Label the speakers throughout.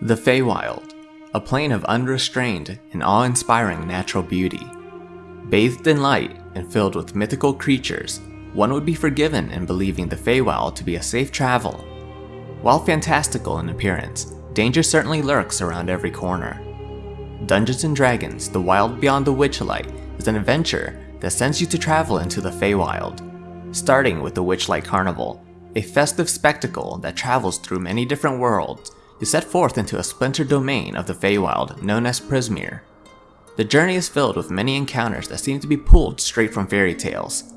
Speaker 1: The Feywild, a plane of unrestrained and awe-inspiring natural beauty. Bathed in light and filled with mythical creatures, one would be forgiven in believing the Feywild to be a safe travel. While fantastical in appearance, danger certainly lurks around every corner. Dungeons & Dragons The Wild Beyond the Witchlight is an adventure that sends you to travel into the Feywild, starting with the Witchlight Carnival, a festive spectacle that travels through many different worlds you set forth into a splintered domain of the Feywild known as Prismeer. The journey is filled with many encounters that seem to be pulled straight from fairy tales.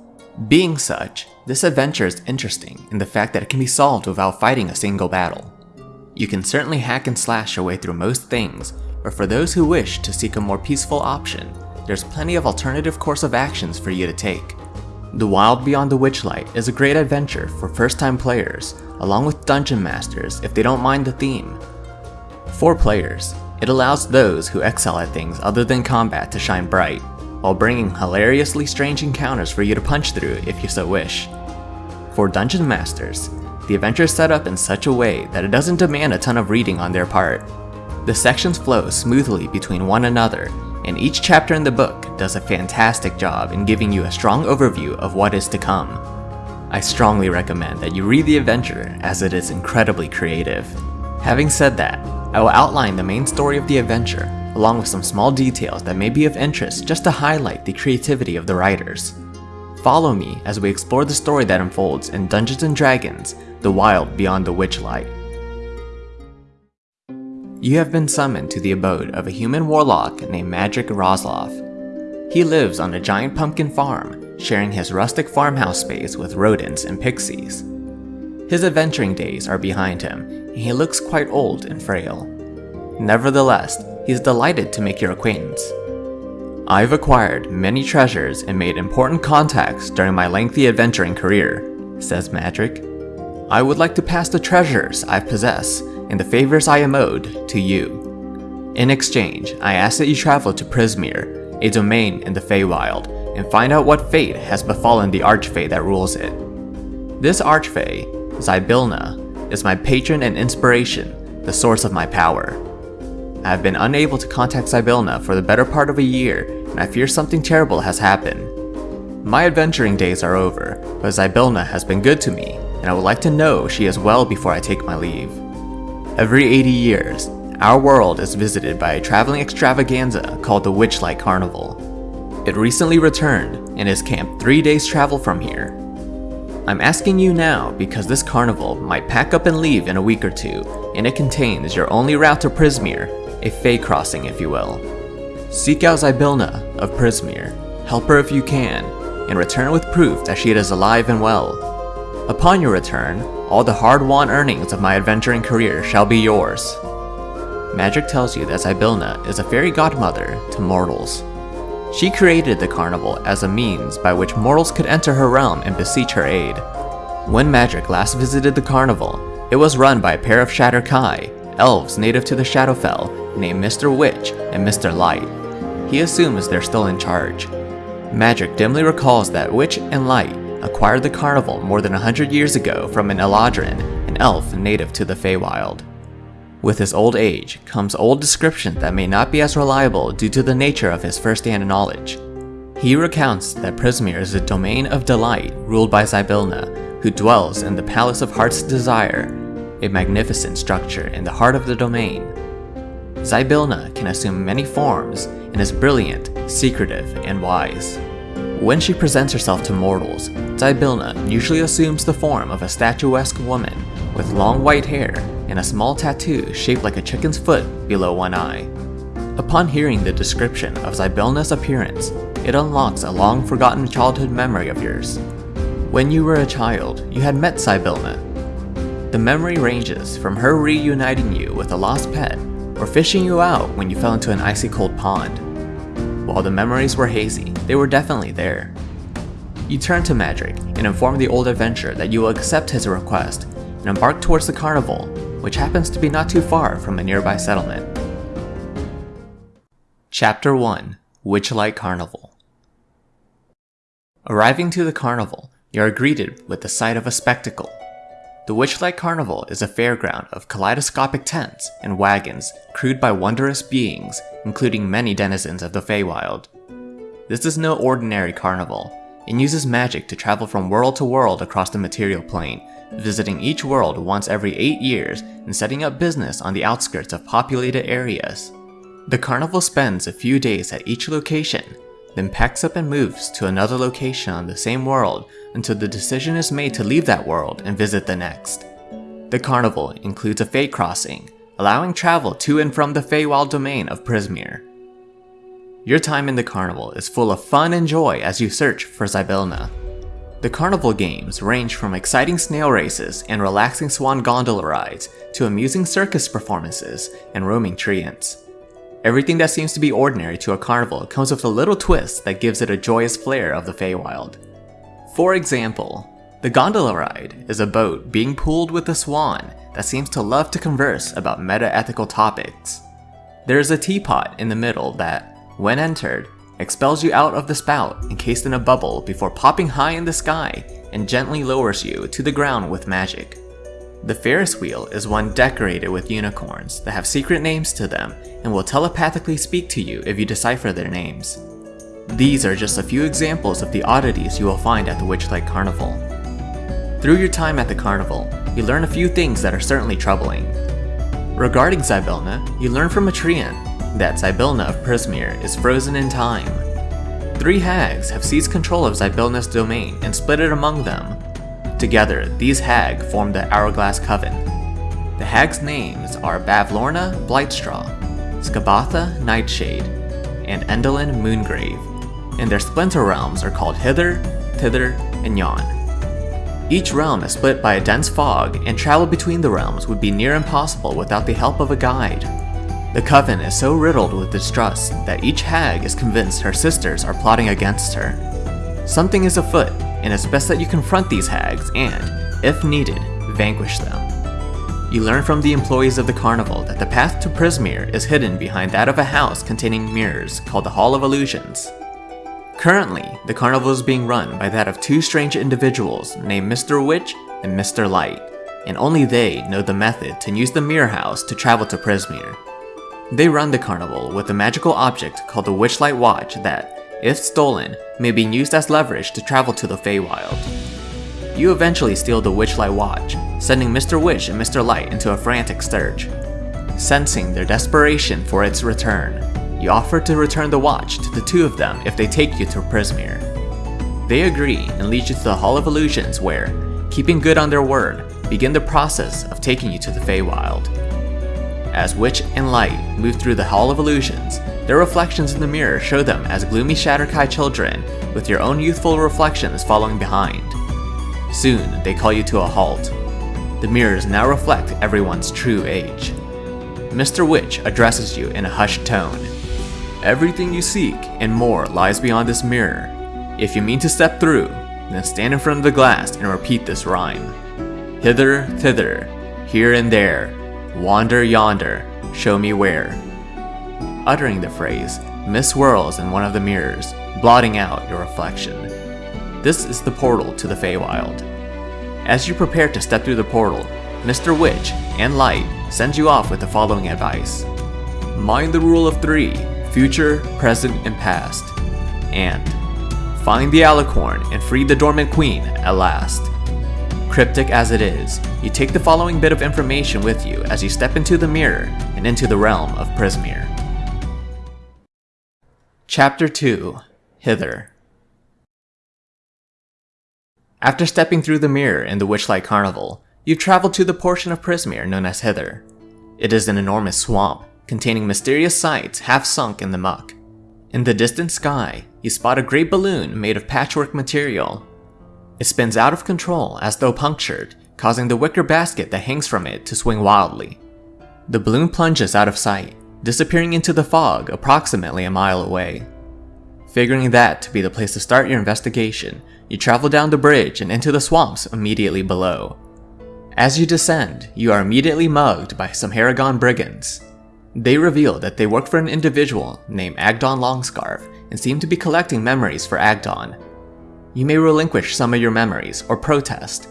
Speaker 1: Being such, this adventure is interesting in the fact that it can be solved without fighting a single battle. You can certainly hack and slash your way through most things, but for those who wish to seek a more peaceful option, there's plenty of alternative course of actions for you to take. The Wild Beyond the Witchlight is a great adventure for first-time players, along with Dungeon Masters if they don't mind the theme. For players, it allows those who excel at things other than combat to shine bright, while bringing hilariously strange encounters for you to punch through if you so wish. For Dungeon Masters, the adventure is set up in such a way that it doesn't demand a ton of reading on their part. The sections flow smoothly between one another and each chapter in the book does a fantastic job in giving you a strong overview of what is to come. I strongly recommend that you read the adventure as it is incredibly creative. Having said that, I will outline the main story of the adventure along with some small details that may be of interest just to highlight the creativity of the writers. Follow me as we explore the story that unfolds in Dungeons & Dragons The Wild Beyond the Witchlight. You have been summoned to the abode of a human warlock named Madryck Roslof. He lives on a giant pumpkin farm, sharing his rustic farmhouse space with rodents and pixies. His adventuring days are behind him, and he looks quite old and frail. Nevertheless, he is delighted to make your acquaintance. I've acquired many treasures and made important contacts during my lengthy adventuring career, says Madryck. I would like to pass the treasures I possess and the favors I am owed to you. In exchange, I ask that you travel to Prismeer, a domain in the Feywild, and find out what fate has befallen the Archfey that rules it. This Archfey, Zybilna, is my patron and inspiration, the source of my power. I have been unable to contact Zybilna for the better part of a year, and I fear something terrible has happened. My adventuring days are over, but Zybilna has been good to me, and I would like to know she is well before I take my leave. Every 80 years, our world is visited by a traveling extravaganza called the Witchlight Carnival. It recently returned and is camped 3 days travel from here. I'm asking you now because this carnival might pack up and leave in a week or two, and it contains your only route to Prismeer, a Fey crossing if you will. Seek out Zybilna of Prismeer, help her if you can, and return with proof that she is alive and well. Upon your return, all the hard-won earnings of my adventuring career shall be yours. Madryck tells you that Zybilna is a fairy godmother to mortals. She created the carnival as a means by which mortals could enter her realm and beseech her aid. When Madryck last visited the carnival, it was run by a pair of Shadar-kai, elves native to the Shadowfell, named Mr. Witch and Mr. Light. He assumes they're still in charge. Madryck dimly recalls that Witch and Light acquired the carnival more than a hundred years ago from an Eladrin, an elf native to the Feywild. With his old age comes old description that may not be as reliable due to the nature of his first-hand knowledge. He recounts that Prismeer is a domain of delight ruled by Zybilna, who dwells in the Palace of Heart's Desire, a magnificent structure in the heart of the domain. Zybilna can assume many forms and is brilliant, secretive, and wise. When she presents herself to mortals, Zybilna usually assumes the form of a statuesque woman with long white hair and a small tattoo shaped like a chicken's foot below one eye. Upon hearing the description of Zybilna's appearance, it unlocks a long forgotten childhood memory of yours. When you were a child, you had met Zybilna. The memory ranges from her reuniting you with a lost pet or fishing you out when you fell into an icy cold pond. While the memories were hazy, they were definitely there. You turn to Madryck and inform the old adventurer that you will accept his request and embark towards the carnival, which happens to be not too far from a nearby settlement. Chapter 1 Witchlight Carnival Arriving to the carnival, you are greeted with the sight of a spectacle. The Witchlight Carnival is a fairground of kaleidoscopic tents and wagons crewed by wondrous beings, including many denizens of the Feywild. This is no ordinary carnival, and uses magic to travel from world to world across the material plane, visiting each world once every 8 years and setting up business on the outskirts of populated areas. The carnival spends a few days at each location, then packs up and moves to another location on the same world until the decision is made to leave that world and visit the next. The carnival includes a Fey crossing, allowing travel to and from the Feywild domain of Prismeer. Your time in the carnival is full of fun and joy as you search for Zybilna. The carnival games range from exciting snail races and relaxing swan gondola rides to amusing circus performances and roaming treants. Everything that seems to be ordinary to a carnival comes with a little twist that gives it a joyous flair of the Feywild. For example, the gondola ride is a boat being pulled with a swan that seems to love to converse about meta-ethical topics. There is a teapot in the middle that, when entered, expels you out of the spout encased in a bubble before popping high in the sky and gently lowers you to the ground with magic. The Ferris wheel is one decorated with unicorns that have secret names to them and will telepathically speak to you if you decipher their names. These are just a few examples of the oddities you will find at the Witchlight Carnival. Through your time at the carnival, you learn a few things that are certainly troubling. Regarding Zybilna, you learn from a treant that Zybilna of Prismeer is frozen in time. Three hags have seized control of Zybilna's domain and split it among them. Together, these hag form the Hourglass Coven. The hags' names are Bavlorna Blightstraw, Skabatha Nightshade, and Endelyn Moongrave, and their splinter realms are called Hither, Thither, and Yon. Each realm is split by a dense fog, and travel between the realms would be near impossible without the help of a guide. The Coven is so riddled with distrust that each hag is convinced her sisters are plotting against her. Something is afoot, and it's best that you confront these hags and, if needed, vanquish them. You learn from the employees of the carnival that the path to Prismeer is hidden behind that of a house containing mirrors called the Hall of Illusions. Currently, the carnival is being run by that of two strange individuals named Mr. Witch and Mr. Light, and only they know the method to use the Mirror House to travel to Prismeer. They run the carnival with a magical object called the Witchlight Watch that, if stolen, may be used as leverage to travel to the Feywild. You eventually steal the Witchlight Watch, sending Mr. Witch and Mr. Light into a frantic search. Sensing their desperation for its return, you offer to return the watch to the two of them if they take you to Prismeer. They agree and lead you to the Hall of Illusions where, keeping good on their word, begin the process of taking you to the Feywild. As Witch and Light move through the Hall of Illusions, their reflections in the mirror show them as gloomy Shadar-kai children, with your own youthful reflections following behind. Soon, they call you to a halt. The mirrors now reflect everyone's true age. Mr. Witch addresses you in a hushed tone. Everything you seek and more lies beyond this mirror. If you mean to step through, then stand in front of the glass and repeat this rhyme. Hither, thither, here and there, Wander yonder, show me where. Uttering the phrase, Miss whirls in one of the mirrors, blotting out your reflection. This is the portal to the Feywild. As you prepare to step through the portal, Mr. Witch and Light sends you off with the following advice. Mind the rule of three, future, present, and past. And find the alicorn and free the dormant queen at last. Cryptic as it is, you take the following bit of information with you as you step into the mirror and into the realm of Prismeer. Chapter 2 Hither After stepping through the mirror in the Witchlight Carnival, you've traveled to the portion of Prismeer known as Hither. It is an enormous swamp, containing mysterious sights half sunk in the muck. In the distant sky, you spot a great balloon made of patchwork material it spins out of control as though punctured, causing the wicker basket that hangs from it to swing wildly. The balloon plunges out of sight, disappearing into the fog approximately a mile away. Figuring that to be the place to start your investigation, you travel down the bridge and into the swamps immediately below. As you descend, you are immediately mugged by some Harengon brigands. They reveal that they work for an individual named Agdon Longscarf and seem to be collecting memories for Agdon, you may relinquish some of your memories or protest.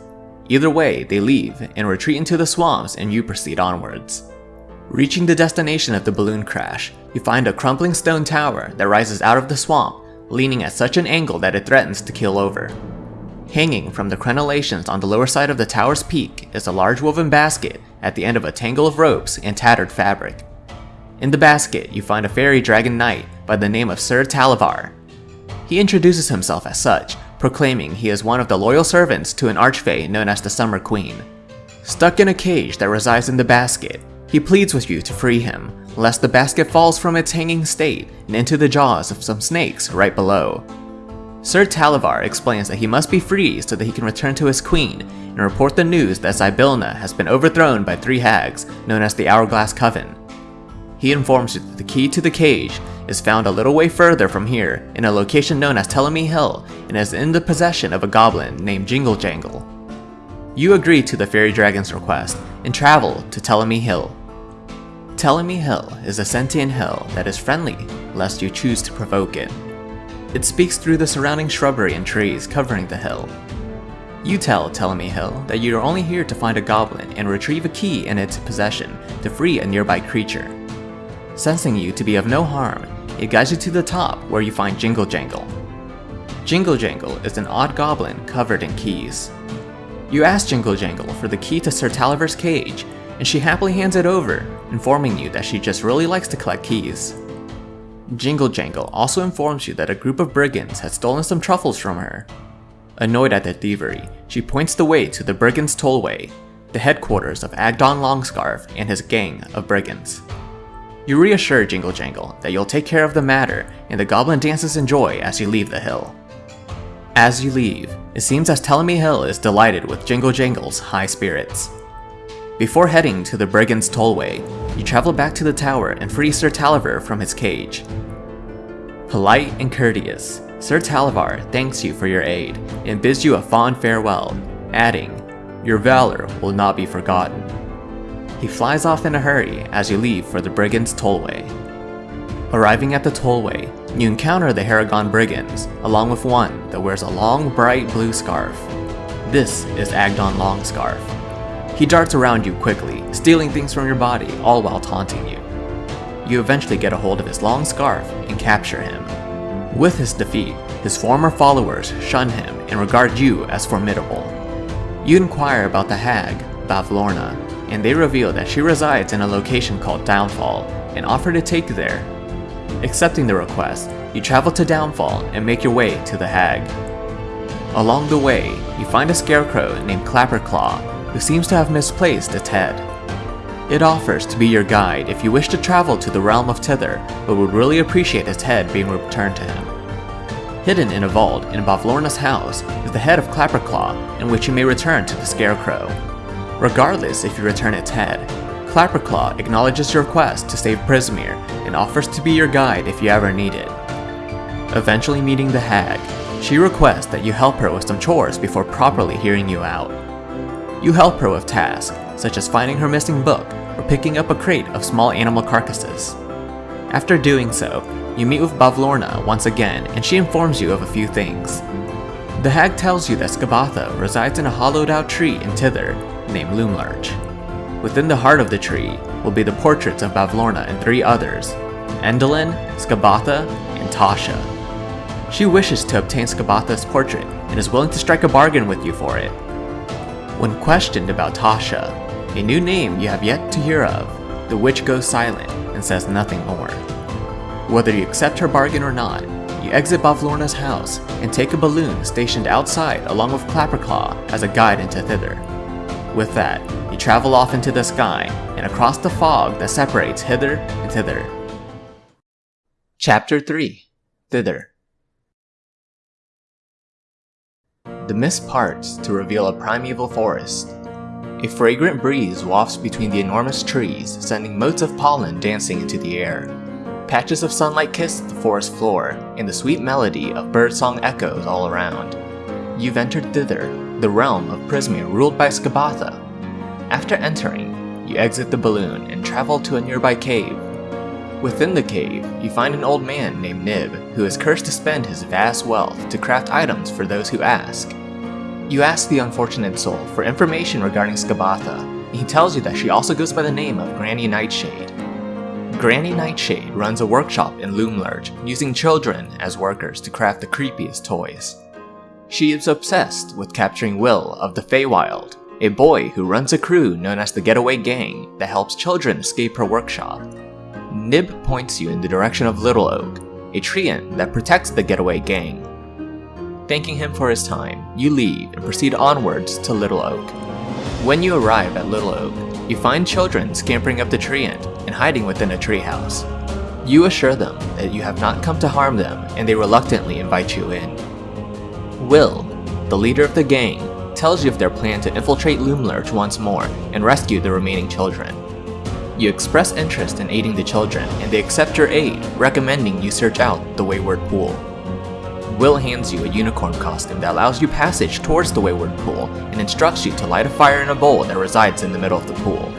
Speaker 1: Either way, they leave and retreat into the swamps and you proceed onwards. Reaching the destination of the balloon crash, you find a crumbling stone tower that rises out of the swamp, leaning at such an angle that it threatens to keel over. Hanging from the crenellations on the lower side of the tower's peak is a large woven basket at the end of a tangle of ropes and tattered fabric. In the basket, you find a fairy dragon knight by the name of Sir Talavar. He introduces himself as such, proclaiming he is one of the loyal servants to an archfey known as the Summer Queen. Stuck in a cage that resides in the basket, he pleads with you to free him, lest the basket falls from its hanging state and into the jaws of some snakes right below. Sir Talavar explains that he must be free so that he can return to his queen and report the news that Zybilna has been overthrown by three hags known as the Hourglass Coven. He informs you that the key to the cage is found a little way further from here in a location known as Telemy Hill and is in the possession of a goblin named Jingle Jangle. You agree to the fairy dragon's request and travel to Telemy Hill. Telemy Hill is a sentient hill that is friendly lest you choose to provoke it. It speaks through the surrounding shrubbery and trees covering the hill. You tell Telemy Hill that you are only here to find a goblin and retrieve a key in its possession to free a nearby creature. Sensing you to be of no harm, it guides you to the top where you find Jingle Jangle. Jingle Jangle is an odd goblin covered in keys. You ask Jingle Jangle for the key to Sir Talavar's cage, and she happily hands it over, informing you that she just really likes to collect keys. Jingle Jangle also informs you that a group of brigands had stolen some truffles from her. Annoyed at their thievery, she points the way to the Brigands Tollway, the headquarters of Agdon Longscarf and his gang of brigands. You reassure Jingle Jangle that you'll take care of the matter and the goblin dances in joy as you leave the hill. As you leave, it seems as Telemy Hill is delighted with Jingle Jangle's high spirits. Before heading to the Brigand's Tollway, you travel back to the tower and free Sir Talavar from his cage. Polite and courteous, Sir Talavar thanks you for your aid and bids you a fond farewell, adding, Your valor will not be forgotten. He flies off in a hurry as you leave for the Brigand's Tollway. Arriving at the tollway, you encounter the Harengon Brigands, along with one that wears a long bright blue scarf. This is Agdon Longscarf, he darts around you quickly, stealing things from your body, all while taunting you. You eventually get a hold of his long scarf and capture him. With his defeat, his former followers shun him and regard you as formidable. You inquire about the hag, Bavlorna, and they reveal that she resides in a location called Downfall and offer to take you there. Accepting the request, you travel to Downfall and make your way to the hag. Along the way, you find a scarecrow named Clapperclaw who seems to have misplaced its head. It offers to be your guide if you wish to travel to the realm of Thither, but would really appreciate its head being returned to him. Hidden in a vault in Bavlorna's house is the head of Clapperclaw, in which you may return to the Scarecrow. Regardless if you return its head, Clapperclaw acknowledges your quest to save Prismeer and offers to be your guide if you ever need it. Eventually meeting the hag, she requests that you help her with some chores before properly hearing you out. You help her with tasks, such as finding her missing book or picking up a crate of small animal carcasses. After doing so, you meet with Bavlorna once again and she informs you of a few things. The hag tells you that Skabatha resides in a hollowed out tree in Thither named Loomlurch. Within the heart of the tree will be the portraits of Bavlorna and three others, Endelyn, Skabatha, and Tasha. She wishes to obtain Skabatha's portrait and is willing to strike a bargain with you for it. When questioned about Tasha, a new name you have yet to hear of, the witch goes silent and says nothing more. Whether you accept her bargain or not, you exit Bavlorna's house and take a balloon stationed outside along with Clapperclaw as a guide into thither. With that, you travel off into the sky and across the fog that separates hither and thither. Chapter 3 Thither The mist parts to reveal a primeval forest. A fragrant breeze wafts between the enormous trees, sending motes of pollen dancing into the air. Patches of sunlight kiss the forest floor, and the sweet melody of birdsong echoes all around. You've entered thither, the realm of Prismeer ruled by Skabatha. After entering, you exit the balloon and travel to a nearby cave. Within the cave, you find an old man named Nib, who is cursed to spend his vast wealth to craft items for those who ask. You ask the unfortunate soul for information regarding Skabatha, and he tells you that she also goes by the name of Granny Nightshade. Granny Nightshade runs a workshop in Loomlurch, using children as workers to craft the creepiest toys. She is obsessed with capturing Will of the Feywild, a boy who runs a crew known as the Getaway Gang that helps children escape her workshop. Nib points you in the direction of Little Oak, a treant that protects the Getaway Gang. Thanking him for his time, you leave and proceed onwards to Little Oak. When you arrive at Little Oak, you find children scampering up the treant and hiding within a treehouse. You assure them that you have not come to harm them and they reluctantly invite you in. Will, the leader of the gang, tells you of their plan to infiltrate Loomlurch once more and rescue the remaining children. You express interest in aiding the children and they accept your aid, recommending you search out the Wayward Pool. Will hands you a unicorn costume that allows you passage towards the Wayward Pool and instructs you to light a fire in a bowl that resides in the middle of the pool.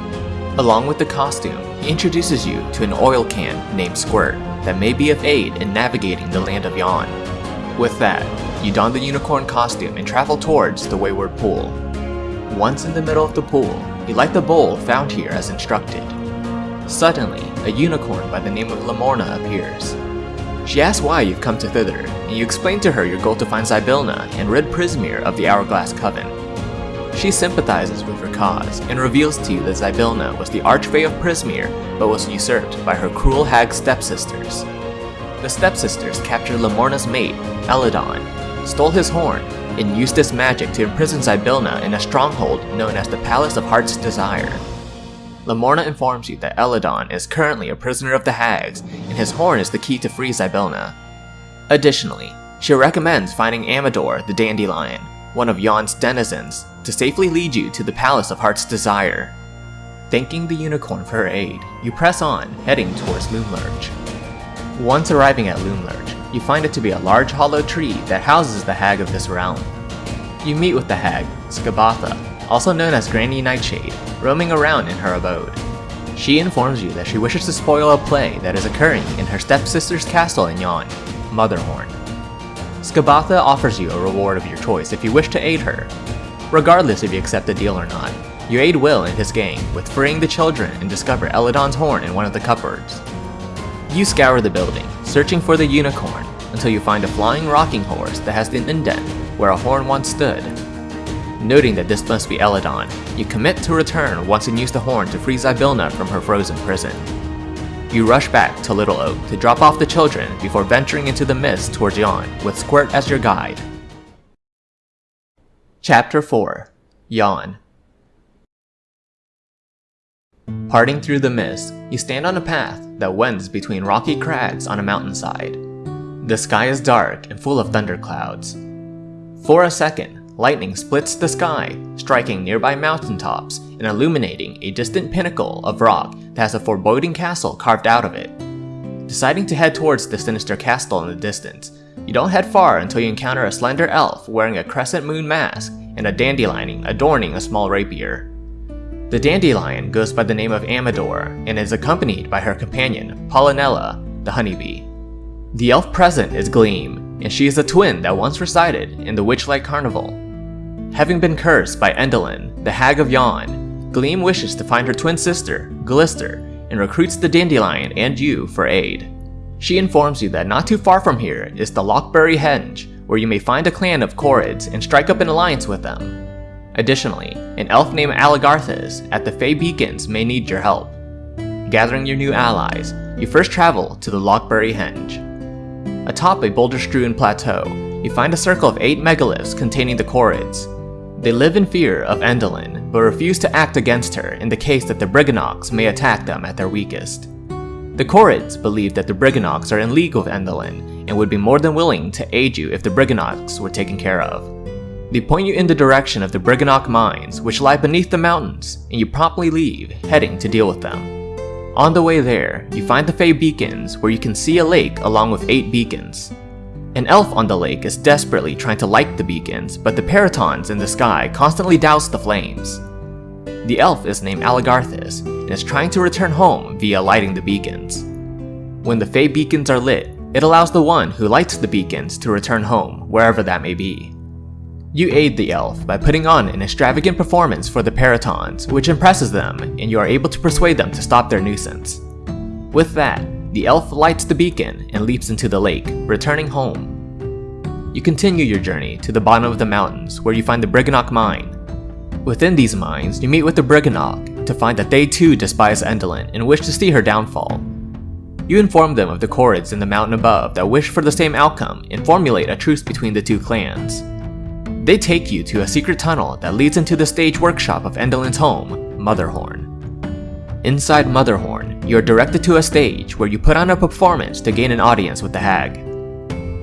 Speaker 1: Along with the costume, he introduces you to an oil can named Squirt that may be of aid in navigating the land of Yon. With that, you don the unicorn costume and travel towards the Wayward Pool. Once in the middle of the pool, you light the bowl found here as instructed. Suddenly, a unicorn by the name of Lamorna appears. She asks why you've come to thither, and you explain to her your goal to find Zybilna and rid Prismeer of the Hourglass Coven. She sympathizes with your cause and reveals to you that Zybilna was the Archfey of Prismeer, but was usurped by her cruel hag stepsisters. The stepsisters captured Lamorna's mate, Eladon, stole his horn, and used this magic to imprison Zybilna in a stronghold known as the Palace of Heart's Desire. Lamorna informs you that Eladon is currently a prisoner of the Hags, and his horn is the key to free Zybilna. Additionally, she recommends finding Amador the Dandelion, one of Yon's denizens, to safely lead you to the Palace of Heart's Desire. Thanking the unicorn for her aid, you press on, heading towards Loomlurch. Once arriving at Loomlurch, you find it to be a large hollow tree that houses the hag of this realm. You meet with the hag, Skabatha, also known as Granny Nightshade, roaming around in her abode. She informs you that she wishes to spoil a play that is occurring in her stepsister's castle in Yon, Motherhorn. Skabatha offers you a reward of your choice if you wish to aid her. Regardless if you accept the deal or not, you aid Will and his gang with freeing the children and discover Eladon's horn in one of the cupboards. You scour the building, searching for the unicorn, until you find a flying rocking horse that has an indent where a horn once stood. Noting that this must be Eladon, you commit to return once and use the horn to free Zybilna from her frozen prison. You rush back to Little Oak to drop off the children before venturing into the mist towards Yon with Squirt as your guide. Chapter 4 Yon Parting through the mist, you stand on a path that wends between rocky crags on a mountainside. The sky is dark and full of thunderclouds. For a second, lightning splits the sky, striking nearby mountaintops and illuminating a distant pinnacle of rock that has a foreboding castle carved out of it. Deciding to head towards the sinister castle in the distance, you don't head far until you encounter a slender elf wearing a crescent moon mask and a dandelion adorning a small rapier. The dandelion goes by the name of Amador and is accompanied by her companion, Pollinella, the honeybee. The elf present is Gleam, and she is a twin that once resided in the Witchlight Carnival. Having been cursed by Endelyn, the Hag of Yon, Gleam wishes to find her twin sister, Glister, and recruits the Dandelion and you for aid. She informs you that not too far from here is the Lockbury Henge, where you may find a clan of Korreds and strike up an alliance with them. Additionally, an elf named Aligarthus at the Fey Beacons may need your help. Gathering your new allies, you first travel to the Lockbury Henge. Atop a boulder-strewn plateau, you find a circle of eight megaliths containing the Korreds, they live in fear of Endelyn, but refuse to act against her in the case that the Brigganocks may attack them at their weakest. The Korreds believe that the Brigganocks are in league with Endelyn and would be more than willing to aid you if the Brigganocks were taken care of. They point you in the direction of the Brigganock mines, which lie beneath the mountains, and you promptly leave, heading to deal with them. On the way there, you find the Fey Beacons, where you can see a lake along with 8 beacons. An elf on the lake is desperately trying to light the beacons, but the peritons in the sky constantly douse the flames. The elf is named Aligarthus and is trying to return home via lighting the beacons. When the Fey beacons are lit, it allows the one who lights the beacons to return home, wherever that may be. You aid the elf by putting on an extravagant performance for the Peritons, which impresses them, and you are able to persuade them to stop their nuisance. With that, the elf lights the beacon and leaps into the lake, returning home. You continue your journey to the bottom of the mountains, where you find the Brigganock mine. Within these mines, you meet with the Brigganock to find that they too despise Endelyn and wish to see her downfall. You inform them of the Korreds in the mountain above that wish for the same outcome and formulate a truce between the two clans. They take you to a secret tunnel that leads into the stage workshop of Endelyn's home, Motherhorn. Inside Motherhorn, you are directed to a stage where you put on a performance to gain an audience with the hag.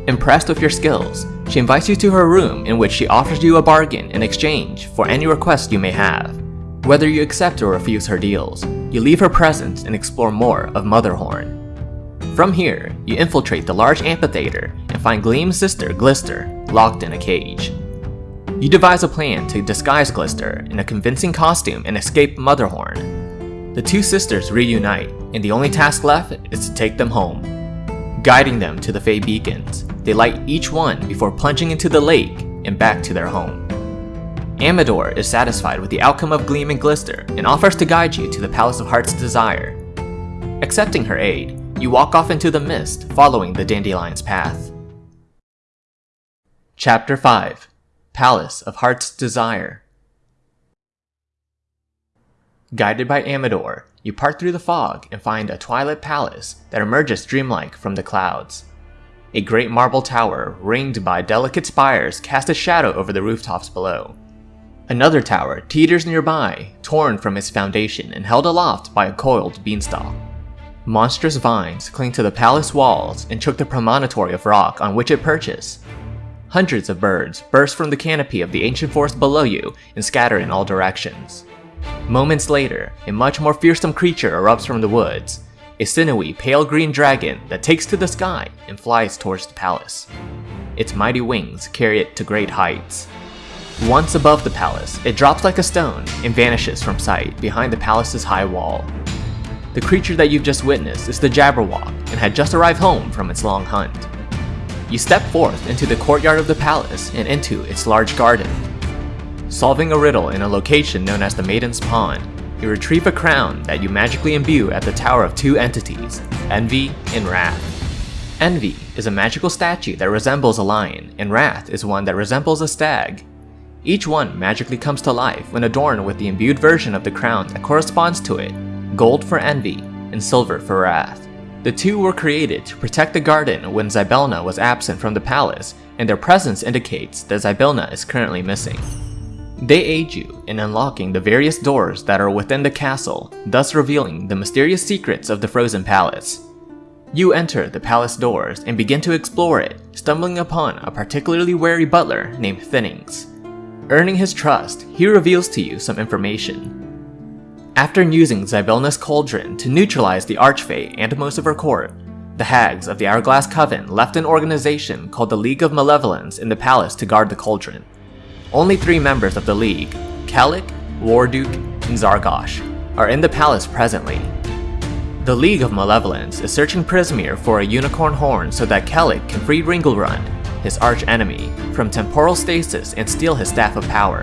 Speaker 1: Impressed with your skills, she invites you to her room in which she offers you a bargain in exchange for any request you may have. Whether you accept or refuse her deals, you leave her presence and explore more of Motherhorn. From here, you infiltrate the large amphitheater and find Gleam's sister, Glister, locked in a cage. You devise a plan to disguise Glister in a convincing costume and escape Motherhorn. The two sisters reunite, and the only task left is to take them home. Guiding them to the Fey Beacons, they light each one before plunging into the lake and back to their home. Amador is satisfied with the outcome of Gleam and Glister and offers to guide you to the Palace of Heart's Desire. Accepting her aid, you walk off into the mist, following the Dandelion's path. Chapter 5 Palace of Heart's Desire Guided by Amador, you part through the fog and find a twilight palace that emerges dreamlike from the clouds. A great marble tower, ringed by delicate spires, casts a shadow over the rooftops below. Another tower teeters nearby, torn from its foundation and held aloft by a coiled beanstalk. Monstrous vines cling to the palace walls and choke the promontory of rock on which it perches, Hundreds of birds burst from the canopy of the ancient forest below you and scatter in all directions. Moments later, a much more fearsome creature erupts from the woods, a sinewy, pale green dragon that takes to the sky and flies towards the palace. Its mighty wings carry it to great heights. Once above the palace, it drops like a stone and vanishes from sight behind the palace's high wall. The creature that you've just witnessed is the Jabberwock and had just arrived home from its long hunt. You step forth into the courtyard of the palace and into its large garden. Solving a riddle in a location known as the Maiden's Pond, you retrieve a crown that you magically imbue at the tower of two entities, Envy and Wrath. Envy is a magical statue that resembles a lion, and Wrath is one that resembles a stag. Each one magically comes to life when adorned with the imbued version of the crown that corresponds to it, gold for Envy and silver for Wrath. The two were created to protect the garden when Zybilna was absent from the palace, and their presence indicates that Zybilna is currently missing. They aid you in unlocking the various doors that are within the castle, thus revealing the mysterious secrets of the Frozen Palace. You enter the palace doors and begin to explore it, stumbling upon a particularly wary butler named Thinnings. Earning his trust, he reveals to you some information. After using Zybilna's cauldron to neutralize the Archfey and most of her court, the Hags of the Hourglass Coven left an organization called the League of Malevolence in the palace to guard the cauldron. Only three members of the League, Kelek, Warduke, and Zargash, are in the palace presently. The League of Malevolence is searching Prismeer for a unicorn horn so that Kelek can free Ringlerun, his arch-enemy, from temporal stasis and steal his Staff of Power.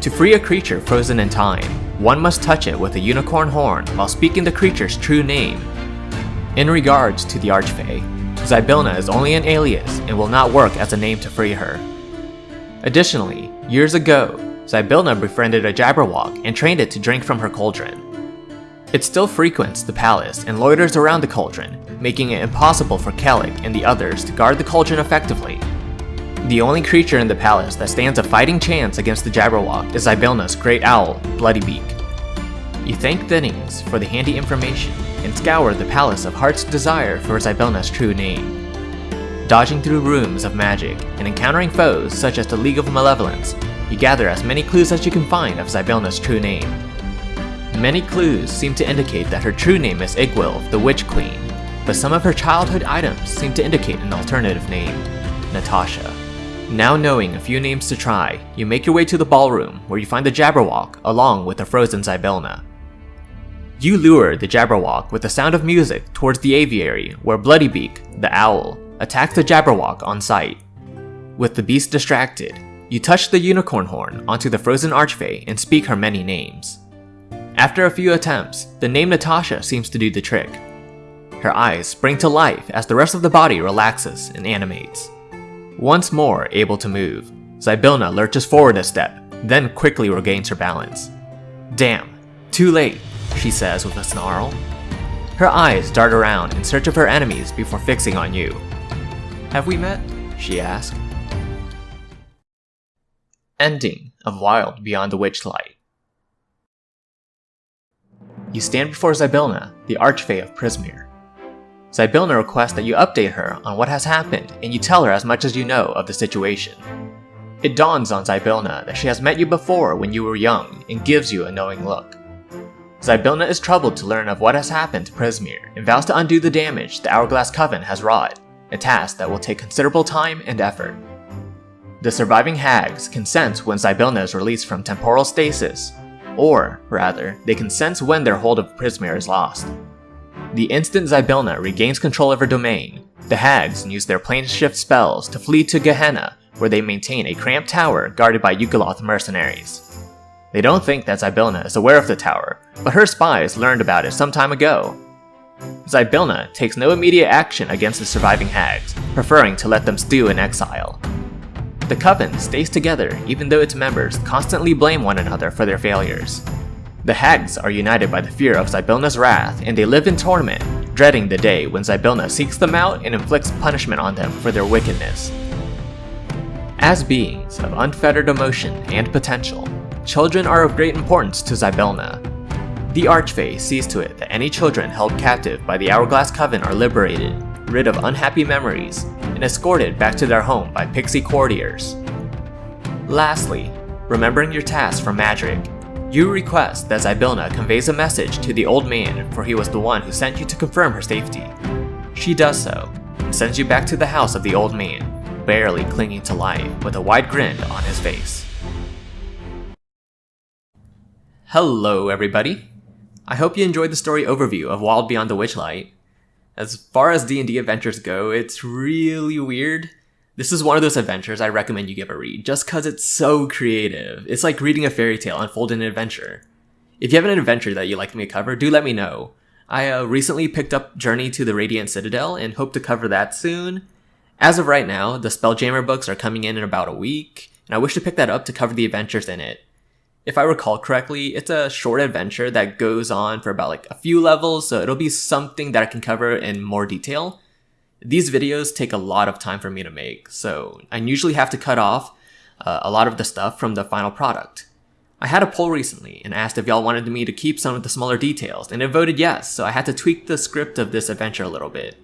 Speaker 1: To free a creature frozen in time, one must touch it with a unicorn horn while speaking the creature's true name. In regards to the Archfey, Zybilna is only an alias and will not work as a name to free her. Additionally, years ago, Zybilna befriended a Jabberwock and trained it to drink from her cauldron. It still frequents the palace and loiters around the cauldron, making it impossible for Kelek and the others to guard the cauldron effectively. The only creature in the palace that stands a fighting chance against the Jabberwock is Zybilna's great owl, Bloodybeak. You thank Thinnings for the handy information and scour the Palace of Heart's Desire for Zybilna's true name. Dodging through rooms of magic and encountering foes such as the League of Malevolence, you gather as many clues as you can find of Zybilna's true name. Many clues seem to indicate that her true name is Igwilv, the Witch Queen, but some of her childhood items seem to indicate an alternative name, Natasha. Now knowing a few names to try, you make your way to the ballroom where you find the Jabberwock along with the frozen Zybilna. You lure the Jabberwock with the sound of music towards the aviary where Bloodybeak, the owl, attacks the Jabberwock on sight. With the beast distracted, You touch the unicorn horn onto the frozen archfey and speak her many names. After a few attempts, the name Natasha seems to do the trick. Her eyes spring to life as the rest of the body relaxes and animates. Once more able to move, Zybilna lurches forward a step, then quickly regains her balance. Damn, too late, she says with a snarl. Her eyes dart around in search of her enemies before fixing on you. Have we met? she asked. Ending of Wild Beyond the Witchlight. You stand before Zybilna, the Archfey of Prismeer. Zybilna requests that you update her on what has happened and you tell her as much as you know of the situation. It dawns on Zybilna that she has met you before when you were young and gives you a knowing look. Zybilna is troubled to learn of what has happened to Prismeer and vows to undo the damage the Hourglass Coven has wrought, a task that will take considerable time and effort. The surviving hags can sense when Zybilna is released from temporal stasis, or, rather, they can sense when their hold of Prismeer is lost. The instant Zybilna regains control of her domain, the Hags use their plane shift spells to flee to Gehenna, where they maintain a cramped tower guarded by Yugoloth mercenaries. They don't think that Zybilna is aware of the tower, but her spies learned about it some time ago. Zybilna takes no immediate action against the surviving Hags, preferring to let them stew in exile. The Coven stays together even though its members constantly blame one another for their failures. The Hags are united by the fear of Zybilna's wrath, and they live in torment, dreading the day when Zybilna seeks them out and inflicts punishment on them for their wickedness. As beings of unfettered emotion and potential, children are of great importance to Zybilna. The Archfey sees to it that any children held captive by the Hourglass Coven are liberated, rid of unhappy memories, and escorted back to their home by pixie courtiers. Lastly, remembering your task from Madryck, you request that Zybilna conveys a message to the old man for he was the one who sent you to confirm her safety. She does so, and sends you back to the house of the old man, barely clinging to life with a wide grin on his face. Hello everybody! I hope you enjoyed the story overview of Wild Beyond the Witchlight. As far as D&D adventures go, it's really weird this is one of those adventures I recommend you give a read, just cause it's so creative. It's like reading a fairy tale unfold in an adventure. If you have an adventure that you'd like me to cover, do let me know. I uh, recently picked up Journey to the Radiant Citadel and hope to cover that soon. As of right now, the Spelljammer books are coming in in about a week, and I wish to pick that up to cover the adventures in it. If I recall correctly, it's a short adventure that goes on for about like a few levels, so it'll be something that I can cover in more detail. These videos take a lot of time for me to make, so I usually have to cut off uh, a lot of the stuff from the final product. I had a poll recently and asked if y'all wanted me to keep some of the smaller details, and it voted yes, so I had to tweak the script of this adventure a little bit.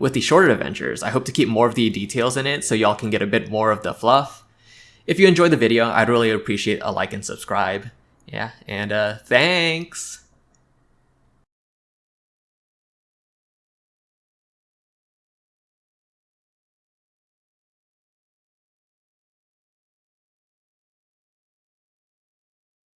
Speaker 1: With the shorter adventures, I hope to keep more of the details in it so y'all can get a bit more of the fluff. If you enjoyed the video, I'd really appreciate a like and subscribe. Yeah, and uh, thanks!